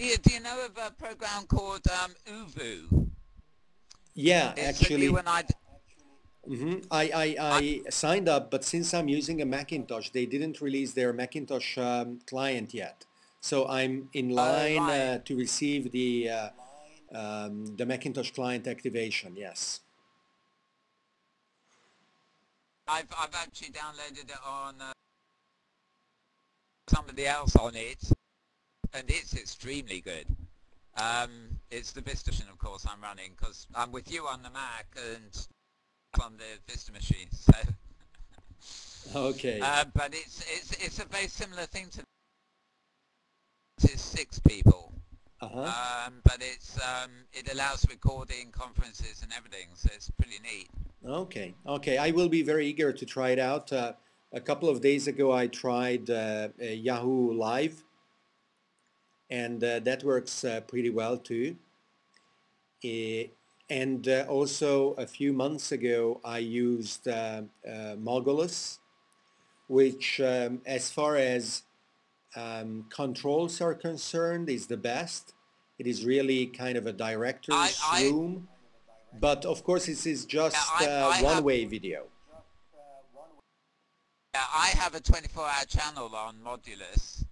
Do you, do you know of a program called um, ooVoo? Yeah, It's actually, you and I. d- mhm, I, I, I signed up, but since I'm using a Macintosh, they didn't release their Macintosh um, client yet. So I'm in line uh, right. to receive the uh, um, the Macintosh client activation. Yes. I've I've actually downloaded it on uh, somebody else on it, and it's extremely good. Um, it's the Vista machine, of course, I'm running because I'm with you on the Mac and on the Vista machine. So, Okay. uh, but it's it's it's a very similar thing to. Six people, Uh-huh. um, but it's um, it allows recording conferences and everything, so it's pretty neat. Okay, okay. I will be very eager to try it out. Uh, a couple of days ago, I tried uh, uh, Yahoo Live, and uh, that works uh, pretty well too. And uh, also, a few months ago, I used uh, uh, Mogulus, which, um, as far as um, controls are concerned, is the best. It is really kind of a director's I- room. But of course, this is just I- uh, I one-way video. Yeah, I have a 24-hour channel on Mogulus,